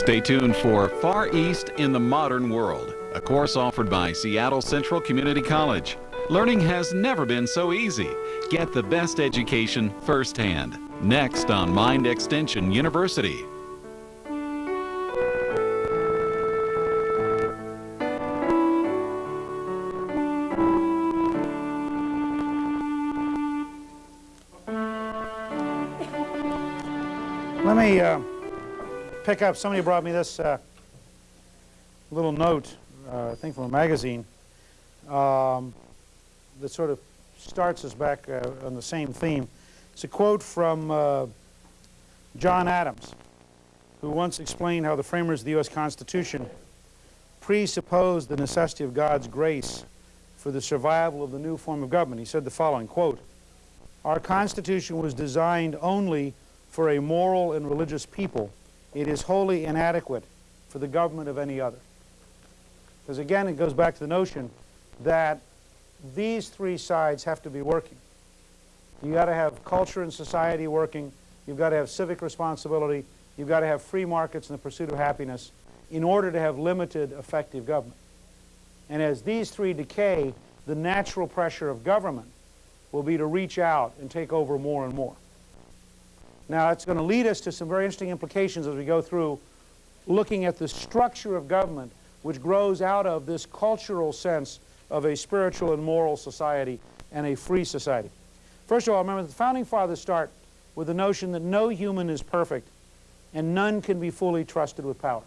Stay tuned for Far East in the Modern World, a course offered by Seattle Central Community College. Learning has never been so easy. Get the best education firsthand. Next on Mind Extension University. Let me uh, pick up, somebody brought me this uh, little note, uh, I think from a magazine, um, that sort of starts us back uh, on the same theme. It's a quote from uh, John Adams, who once explained how the framers of the U.S. Constitution presupposed the necessity of God's grace for the survival of the new form of government. He said the following, quote, Our Constitution was designed only for a moral and religious people. It is wholly inadequate for the government of any other. Because again, it goes back to the notion that these three sides have to be working. You've got to have culture and society working. You've got to have civic responsibility. You've got to have free markets in the pursuit of happiness in order to have limited effective government. And as these three decay, the natural pressure of government will be to reach out and take over more and more. Now, it's going to lead us to some very interesting implications as we go through looking at the structure of government which grows out of this cultural sense of a spiritual and moral society and a free society. First of all, remember the Founding Fathers start with the notion that no human is perfect and none can be fully trusted with power.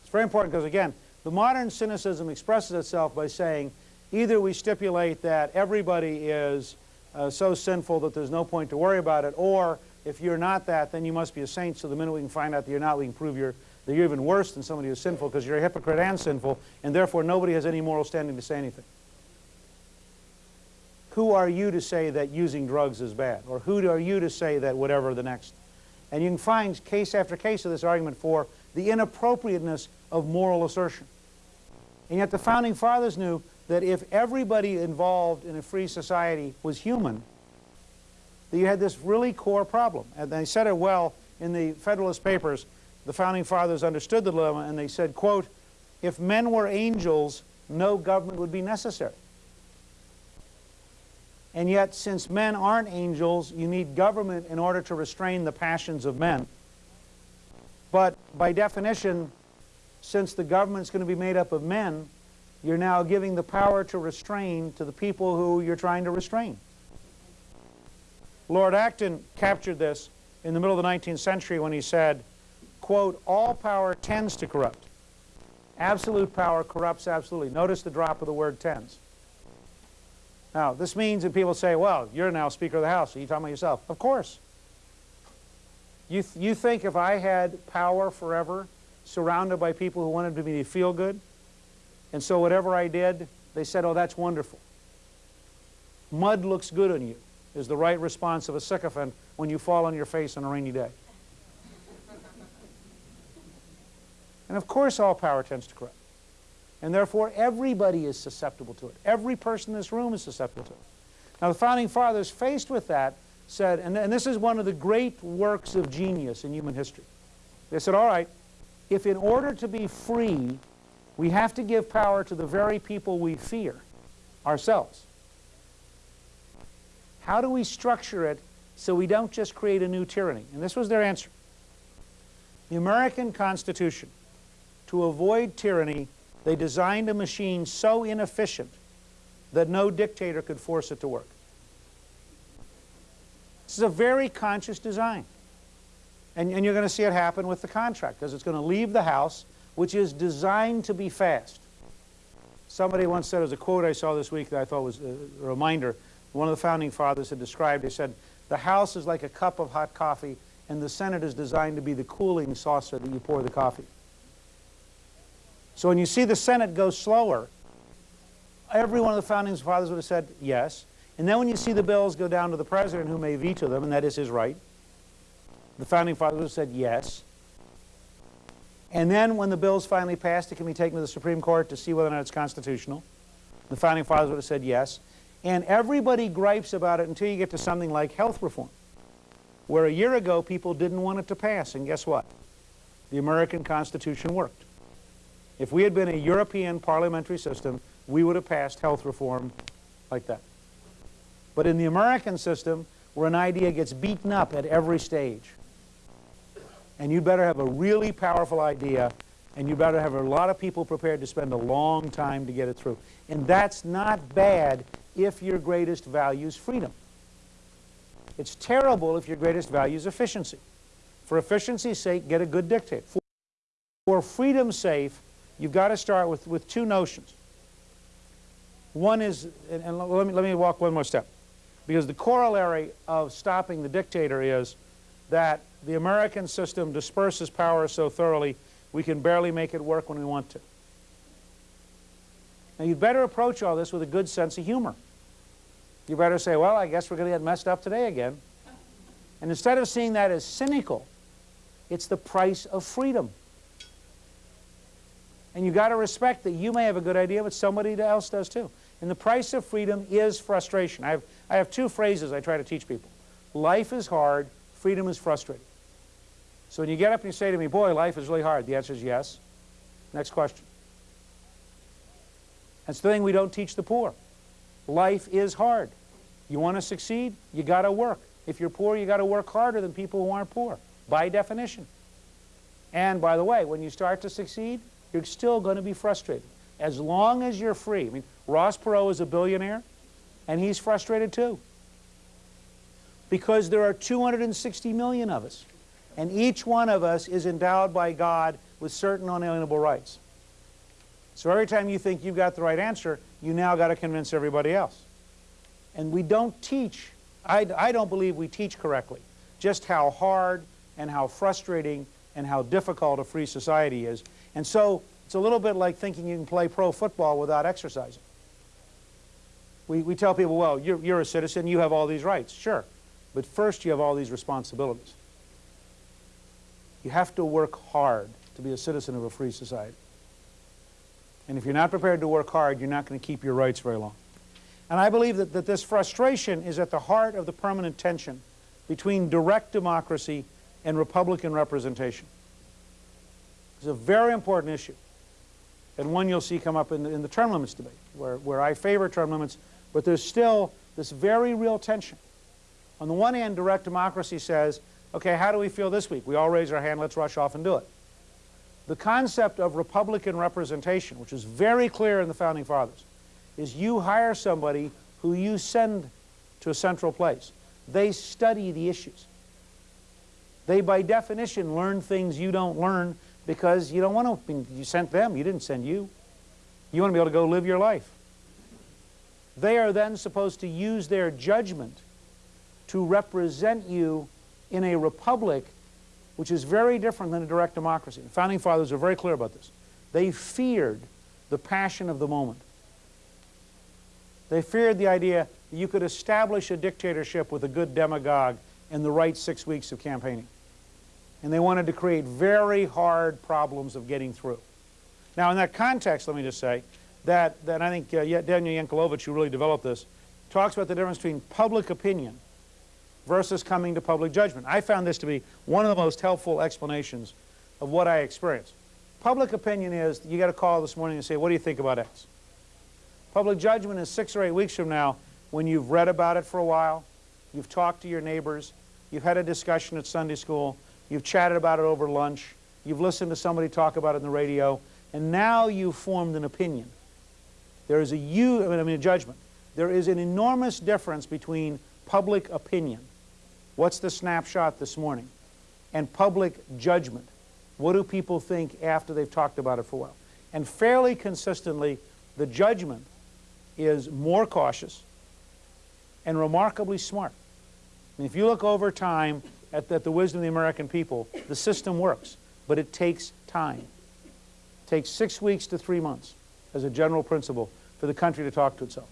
It's very important because, again, the modern cynicism expresses itself by saying either we stipulate that everybody is uh, so sinful that there's no point to worry about it, or if you're not that, then you must be a saint, so the minute we can find out that you're not, we can prove you're, that you're even worse than somebody who's sinful because you're a hypocrite and sinful, and therefore nobody has any moral standing to say anything. Who are you to say that using drugs is bad? Or who are you to say that whatever the next? And you can find case after case of this argument for the inappropriateness of moral assertion. And yet the Founding Fathers knew that if everybody involved in a free society was human, that you had this really core problem. And they said it well in the Federalist Papers. The Founding Fathers understood the dilemma, and they said, quote, if men were angels, no government would be necessary. And yet, since men aren't angels, you need government in order to restrain the passions of men. But by definition, since the government's going to be made up of men, you're now giving the power to restrain to the people who you're trying to restrain. Lord Acton captured this in the middle of the 19th century when he said, quote, all power tends to corrupt. Absolute power corrupts absolutely. Notice the drop of the word tends. Now, this means that people say, well, you're now Speaker of the House. Are you talking about yourself? Of course. You, th you think if I had power forever, surrounded by people who wanted me to feel good, and so whatever I did, they said, oh, that's wonderful. Mud looks good on you is the right response of a sycophant when you fall on your face on a rainy day. and of course all power tends to corrupt. And therefore everybody is susceptible to it. Every person in this room is susceptible to it. Now the Founding Fathers, faced with that, said, and, and this is one of the great works of genius in human history. They said, all right, if in order to be free, we have to give power to the very people we fear, ourselves. How do we structure it so we don't just create a new tyranny? And this was their answer. The American Constitution, to avoid tyranny, they designed a machine so inefficient that no dictator could force it to work. This is a very conscious design. And, and you're going to see it happen with the contract, because it's going to leave the House which is designed to be fast. Somebody once said, as a quote I saw this week that I thought was a reminder, one of the founding fathers had described, he said, the House is like a cup of hot coffee, and the Senate is designed to be the cooling saucer that you pour the coffee. So when you see the Senate go slower, every one of the founding fathers would have said yes. And then when you see the bills go down to the president who may veto them, and that is his right, the founding fathers would have said yes. And then when the bill is finally passed, it can be taken to the Supreme Court to see whether or not it's constitutional. The Founding Fathers would have said yes. And everybody gripes about it until you get to something like health reform, where a year ago people didn't want it to pass. And guess what? the American Constitution worked. If we had been a European parliamentary system, we would have passed health reform like that. But in the American system, where an idea gets beaten up at every stage, and you better have a really powerful idea, and you better have a lot of people prepared to spend a long time to get it through. And that's not bad if your greatest value is freedom. It's terrible if your greatest value is efficiency. For efficiency's sake, get a good dictator. For, freedom's sake, you've got to start with, with two notions. One is, and, and let, me, let me walk one more step, because the corollary of stopping the dictator is that the American system disperses power so thoroughly we can barely make it work when we want to. Now you'd better approach all this with a good sense of humor. You better say, well, I guess we're going to get messed up today again. And instead of seeing that as cynical, it's the price of freedom. And you've got to respect that you may have a good idea, but somebody else does too. And the price of freedom is frustration. I have, I have two phrases I try to teach people. Life is hard, freedom is frustrating. So when you get up and you say to me, boy, life is really hard, the answer is yes. Next question. That's the thing we don't teach the poor. Life is hard. You want to succeed? You got to work. If you're poor, you got to work harder than people who aren't poor, by definition. And by the way, when you start to succeed, you're still going to be frustrated. As long as you're free. I mean, Ross Perot is a billionaire, and he's frustrated too. Because there are 260 million of us, and each one of us is endowed by God with certain unalienable rights. So every time you think you've got the right answer, you now got to convince everybody else. And we don't teach, I, I don't believe we teach correctly, just how hard and how frustrating and how difficult a free society is. And so it's a little bit like thinking you can play pro football without exercising. We, we tell people, well, you're, you're a citizen, you have all these rights. Sure. But first you have all these responsibilities. You have to work hard to be a citizen of a free society. And if you're not prepared to work hard, you're not going to keep your rights very long. And I believe that, that this frustration is at the heart of the permanent tension between direct democracy and Republican representation. It's a very important issue, and one you'll see come up in the, in the term limits debate, where, where I favor term limits, but there's still this very real tension. On the one hand, direct democracy says, okay, how do we feel this week? We all raise our hand, let's rush off and do it. The concept of Republican representation, which is very clear in the Founding Fathers, is you hire somebody who you send to a central place. They study the issues. They, by definition, learn things you don't learn because you don't want to, you sent them, you didn't send you. You want to be able to go live your life. They are then supposed to use their judgment to represent you in a republic which is very different than a direct democracy. The Founding Fathers are very clear about this. They feared the passion of the moment. They feared the idea that you could establish a dictatorship with a good demagogue in the right six weeks of campaigning. And they wanted to create very hard problems of getting through. Now, in that context, let me just say that, that I think uh, Daniel Yankelovich, who really developed this, talks about the difference between public opinion versus coming to public judgment. I found this to be one of the most helpful explanations of what I experienced. Public opinion is you got a call this morning and say, what do you think about X? Public judgment is six or eight weeks from now when you've read about it for a while, you've talked to your neighbors, you've had a discussion at Sunday school, you've chatted about it over lunch, you've listened to somebody talk about it in the radio, and now you've formed an opinion. There is a you, I mean a judgment. There is an enormous difference between public opinion What's the snapshot this morning? And public judgment. What do people think after they've talked about it for a while? And fairly consistently, the judgment is more cautious and remarkably smart. And if you look over time at, at the wisdom of the American people, the system works, but it takes time. It takes six weeks to three months as a general principle for the country to talk to itself.